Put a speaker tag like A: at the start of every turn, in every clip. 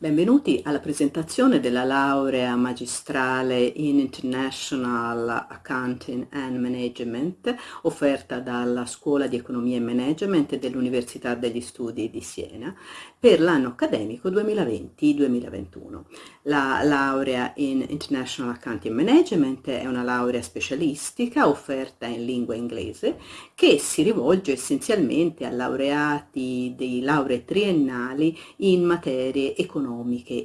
A: Benvenuti alla presentazione della laurea magistrale in International Accounting and Management offerta dalla Scuola di Economia e Management dell'Università degli Studi di Siena per l'anno accademico 2020-2021. La laurea in International Accounting Management è una laurea specialistica offerta in lingua inglese che si rivolge essenzialmente a laureati di lauree triennali in materie economiche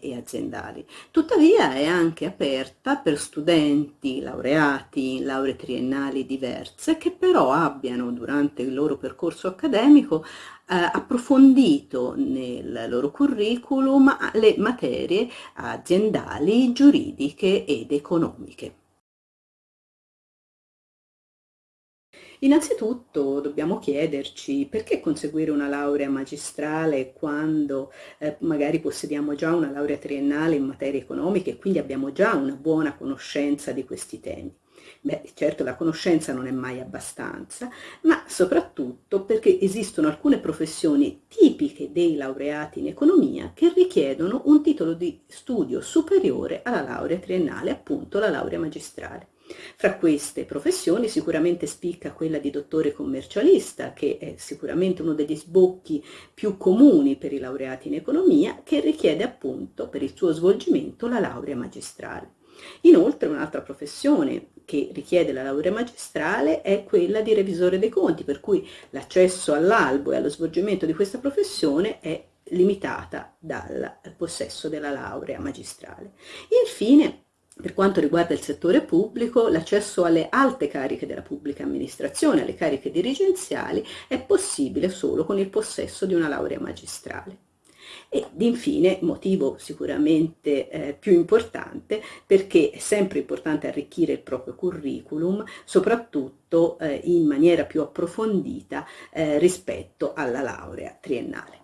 A: e aziendali. Tuttavia è anche aperta per studenti laureati in lauree triennali diverse che però abbiano durante il loro percorso accademico eh, approfondito nel loro curriculum le materie aziendali, giuridiche ed economiche. Innanzitutto dobbiamo chiederci perché conseguire una laurea magistrale quando eh, magari possediamo già una laurea triennale in materie economiche e quindi abbiamo già una buona conoscenza di questi temi. Beh, certo la conoscenza non è mai abbastanza, ma soprattutto perché esistono alcune professioni tipiche dei laureati in economia che richiedono un titolo di studio superiore alla laurea triennale, appunto la laurea magistrale. Fra queste professioni sicuramente spicca quella di dottore commercialista, che è sicuramente uno degli sbocchi più comuni per i laureati in economia, che richiede appunto per il suo svolgimento la laurea magistrale. Inoltre un'altra professione che richiede la laurea magistrale è quella di revisore dei conti, per cui l'accesso all'albo e allo svolgimento di questa professione è limitata dal possesso della laurea magistrale. Infine, per quanto riguarda il settore pubblico, l'accesso alle alte cariche della pubblica amministrazione, alle cariche dirigenziali, è possibile solo con il possesso di una laurea magistrale. Ed infine, motivo sicuramente eh, più importante, perché è sempre importante arricchire il proprio curriculum, soprattutto eh, in maniera più approfondita eh, rispetto alla laurea triennale.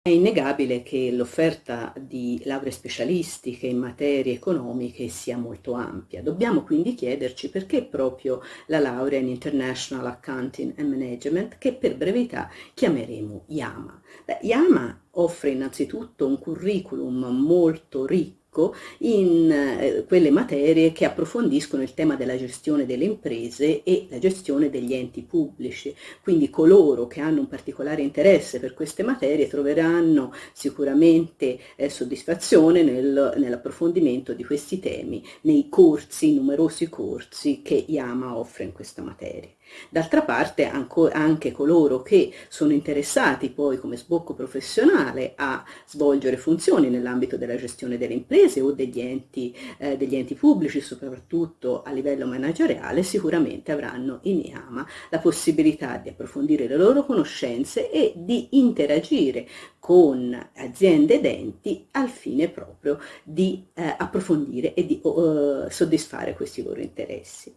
A: È innegabile che l'offerta di lauree specialistiche in materie economiche sia molto ampia. Dobbiamo quindi chiederci perché proprio la laurea in International Accounting and Management, che per brevità chiameremo IAMA. Beh, IAMA offre innanzitutto un curriculum molto ricco ricco in eh, quelle materie che approfondiscono il tema della gestione delle imprese e la gestione degli enti pubblici. Quindi coloro che hanno un particolare interesse per queste materie troveranno sicuramente eh, soddisfazione nel, nell'approfondimento di questi temi nei corsi, numerosi corsi che IAMA offre in questa materia. D'altra parte anche coloro che sono interessati poi come sbocco professionale a svolgere funzioni nell'ambito della gestione delle imprese o degli enti, eh, degli enti pubblici, soprattutto a livello manageriale, sicuramente avranno in IAMA la possibilità di approfondire le loro conoscenze e di interagire con aziende ed enti al fine proprio di eh, approfondire e di uh, soddisfare questi loro interessi.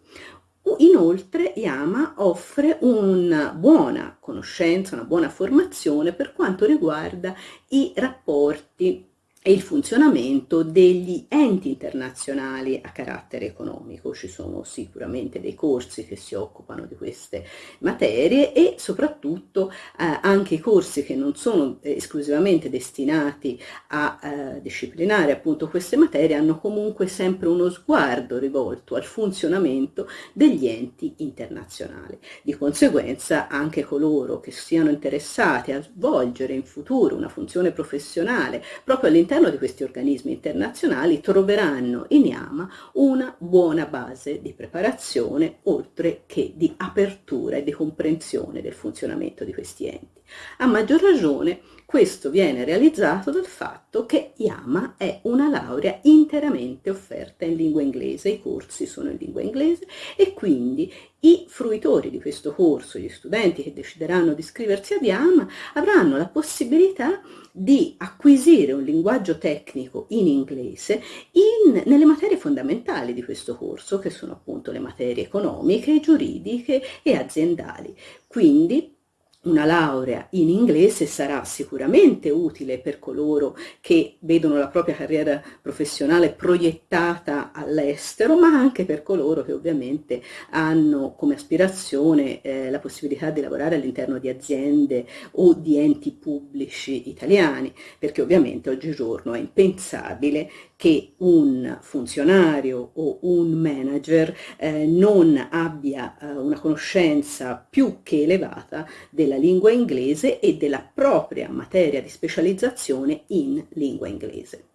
A: Inoltre Yama offre una buona conoscenza, una buona formazione per quanto riguarda i rapporti e il funzionamento degli enti internazionali a carattere economico. Ci sono sicuramente dei corsi che si occupano di queste materie e soprattutto eh, anche i corsi che non sono esclusivamente destinati a eh, disciplinare appunto queste materie hanno comunque sempre uno sguardo rivolto al funzionamento degli enti internazionali. Di conseguenza anche coloro che siano interessati a svolgere in futuro una funzione professionale proprio all'interno all'interno di questi organismi internazionali troveranno in IAMA una buona base di preparazione oltre che di apertura e di comprensione del funzionamento di questi enti. A maggior ragione questo viene realizzato dal fatto che IAMA è una laurea interamente offerta in lingua inglese, i corsi sono in lingua inglese e quindi i fruitori di questo corso, gli studenti che decideranno di iscriversi ad IAMA, avranno la possibilità di acquisire un linguaggio tecnico in inglese in, nelle materie fondamentali di questo corso, che sono appunto le materie economiche, giuridiche e aziendali. Quindi una laurea in inglese sarà sicuramente utile per coloro che vedono la propria carriera professionale proiettata all'estero, ma anche per coloro che ovviamente hanno come aspirazione eh, la possibilità di lavorare all'interno di aziende o di enti pubblici italiani, perché ovviamente oggigiorno è impensabile che un funzionario o un manager eh, non abbia eh, una conoscenza più che elevata della lingua inglese e della propria materia di specializzazione in lingua inglese.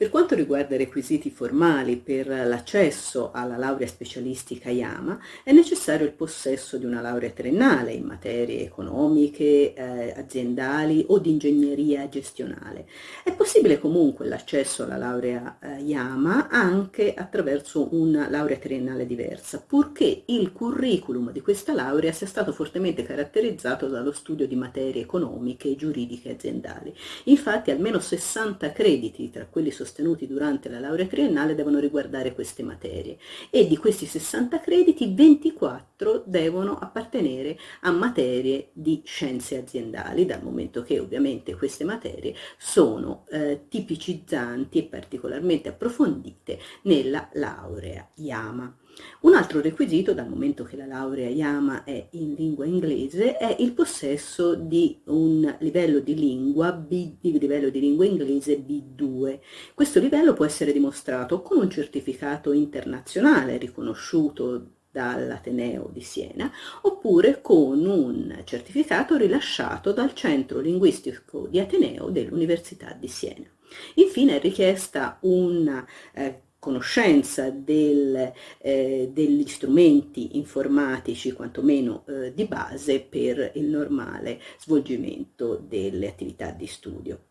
A: Per quanto riguarda i requisiti formali per l'accesso alla laurea specialistica IAMA, è necessario il possesso di una laurea triennale in materie economiche, eh, aziendali o di ingegneria gestionale. È possibile comunque l'accesso alla laurea eh, IAMA anche attraverso una laurea triennale diversa, purché il curriculum di questa laurea sia stato fortemente caratterizzato dallo studio di materie economiche, giuridiche e aziendali. Infatti almeno 60 crediti tra quelli sostenibili sostenuti durante la laurea triennale devono riguardare queste materie e di questi 60 crediti 24 devono appartenere a materie di scienze aziendali, dal momento che ovviamente queste materie sono eh, tipicizzanti e particolarmente approfondite nella laurea IAMA. Un altro requisito, dal momento che la laurea Yama è in lingua inglese, è il possesso di un livello di lingua, B, di livello di lingua inglese B2. Questo livello può essere dimostrato con un certificato internazionale riconosciuto dall'Ateneo di Siena, oppure con un certificato rilasciato dal Centro Linguistico di Ateneo dell'Università di Siena. Infine è richiesta una eh, conoscenza del, eh, degli strumenti informatici, quantomeno eh, di base, per il normale svolgimento delle attività di studio.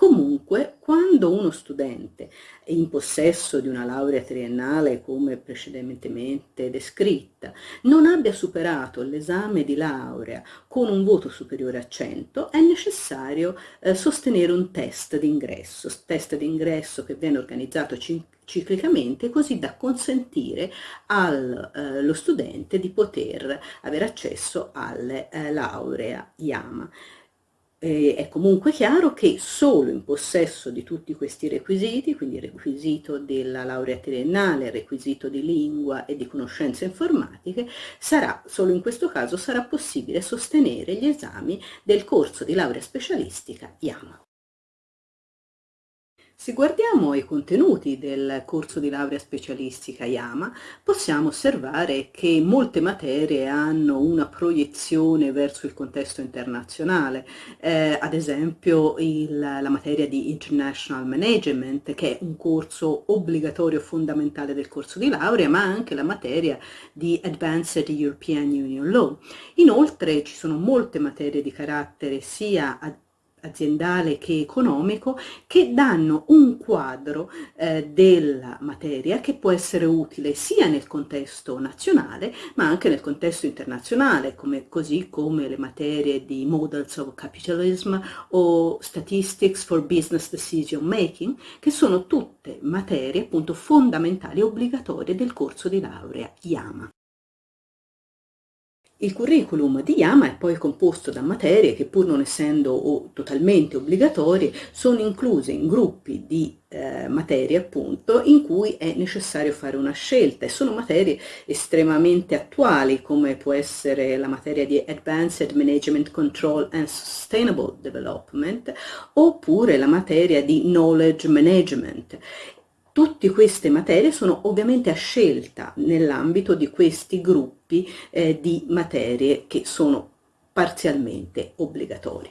A: Comunque, quando uno studente è in possesso di una laurea triennale, come precedentemente descritta, non abbia superato l'esame di laurea con un voto superiore a 100, è necessario eh, sostenere un test d'ingresso, test d'ingresso che viene organizzato ciclicamente così da consentire allo eh, studente di poter avere accesso alla eh, laurea IAMA. Eh, è comunque chiaro che solo in possesso di tutti questi requisiti, quindi il requisito della laurea triennale, il requisito di lingua e di conoscenze informatiche, sarà, solo in questo caso sarà possibile sostenere gli esami del corso di laurea specialistica IAMA. Se guardiamo i contenuti del corso di laurea specialistica IAMA, possiamo osservare che molte materie hanno una proiezione verso il contesto internazionale, eh, ad esempio il, la materia di International Management, che è un corso obbligatorio fondamentale del corso di laurea, ma anche la materia di Advanced European Union Law. Inoltre ci sono molte materie di carattere sia aziendale che economico che danno un quadro eh, della materia che può essere utile sia nel contesto nazionale ma anche nel contesto internazionale come, così come le materie di Models of Capitalism o Statistics for Business Decision Making che sono tutte materie appunto fondamentali e obbligatorie del corso di laurea IAMA. Il curriculum di Yama è poi composto da materie che pur non essendo totalmente obbligatorie sono incluse in gruppi di eh, materie appunto in cui è necessario fare una scelta. E sono materie estremamente attuali come può essere la materia di Advanced Management Control and Sustainable Development oppure la materia di Knowledge Management Tutte queste materie sono ovviamente a scelta nell'ambito di questi gruppi eh, di materie che sono parzialmente obbligatorie.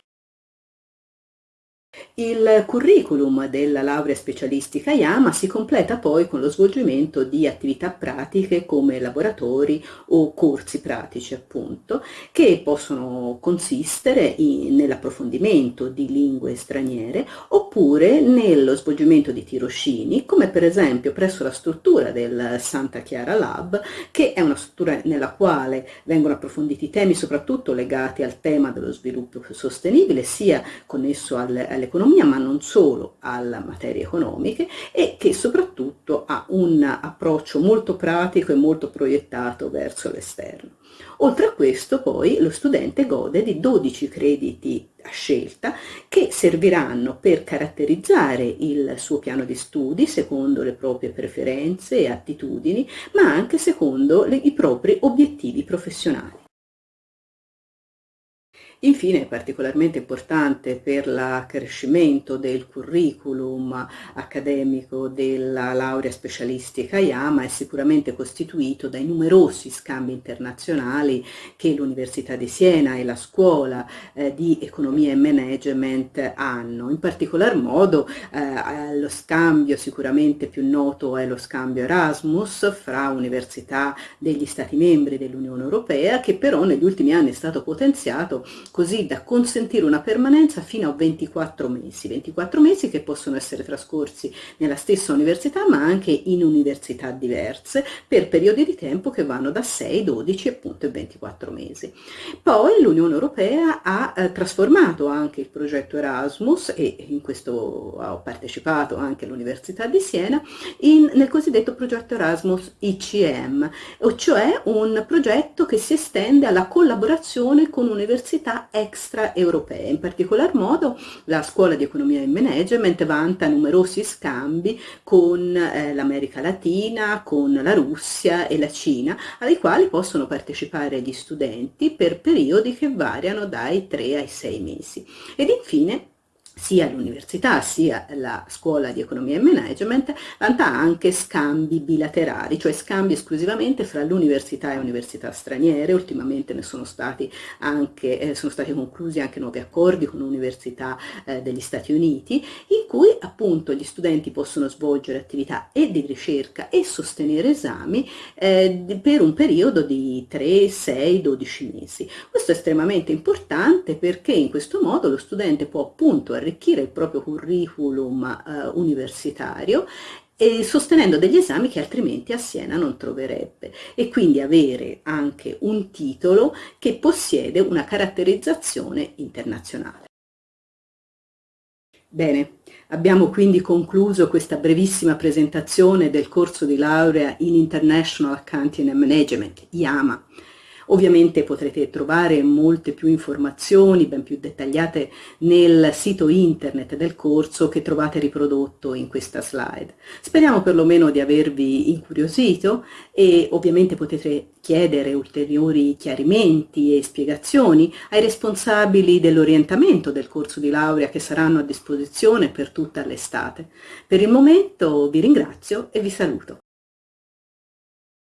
A: Il curriculum della laurea specialistica IAMA si completa poi con lo svolgimento di attività pratiche come laboratori o corsi pratici appunto, che possono consistere nell'approfondimento di lingue straniere oppure nello svolgimento di tirocini, come per esempio presso la struttura del Santa Chiara Lab, che è una struttura nella quale vengono approfonditi temi soprattutto legati al tema dello sviluppo sostenibile, sia connesso alle, alle all'economia, ma non solo alle materie economiche e che soprattutto ha un approccio molto pratico e molto proiettato verso l'esterno. Oltre a questo poi lo studente gode di 12 crediti a scelta che serviranno per caratterizzare il suo piano di studi secondo le proprie preferenze e attitudini, ma anche secondo le, i propri obiettivi professionali. Infine particolarmente importante per l'accrescimento del curriculum accademico della laurea specialistica IAMA è sicuramente costituito dai numerosi scambi internazionali che l'Università di Siena e la scuola eh, di economia e management hanno. In particolar modo eh, lo scambio sicuramente più noto è lo scambio Erasmus fra università degli Stati membri dell'Unione Europea che però negli ultimi anni è stato potenziato così da consentire una permanenza fino a 24 mesi, 24 mesi che possono essere trascorsi nella stessa università ma anche in università diverse per periodi di tempo che vanno da 6, 12 appunto e 24 mesi. Poi l'Unione Europea ha eh, trasformato anche il progetto Erasmus e in questo ha partecipato anche l'Università di Siena in, nel cosiddetto progetto Erasmus ICM, cioè un progetto che si estende alla collaborazione con università extraeuropee. In particolar modo la scuola di economia e management vanta numerosi scambi con eh, l'America Latina, con la Russia e la Cina, ai quali possono partecipare gli studenti per periodi che variano dai 3 ai 6 mesi. Ed infine sia l'università sia la scuola di economia e management vanta anche scambi bilaterali, cioè scambi esclusivamente fra l'università e università straniere, ultimamente ne sono stati, anche, eh, sono stati conclusi anche nuovi accordi con università eh, degli Stati Uniti, in cui appunto gli studenti possono svolgere attività e di ricerca e sostenere esami eh, per un periodo di 3, 6, 12 mesi. Questo è estremamente importante perché in questo modo lo studente può appunto arrivare arricchire il proprio curriculum eh, universitario e sostenendo degli esami che altrimenti a Siena non troverebbe e quindi avere anche un titolo che possiede una caratterizzazione internazionale. Bene, abbiamo quindi concluso questa brevissima presentazione del corso di laurea in International Accounting and Management, IAMA. Ovviamente potrete trovare molte più informazioni, ben più dettagliate, nel sito internet del corso che trovate riprodotto in questa slide. Speriamo perlomeno di avervi incuriosito e ovviamente potete chiedere ulteriori chiarimenti e spiegazioni ai responsabili dell'orientamento del corso di laurea che saranno a disposizione per tutta l'estate. Per il momento vi ringrazio e vi saluto.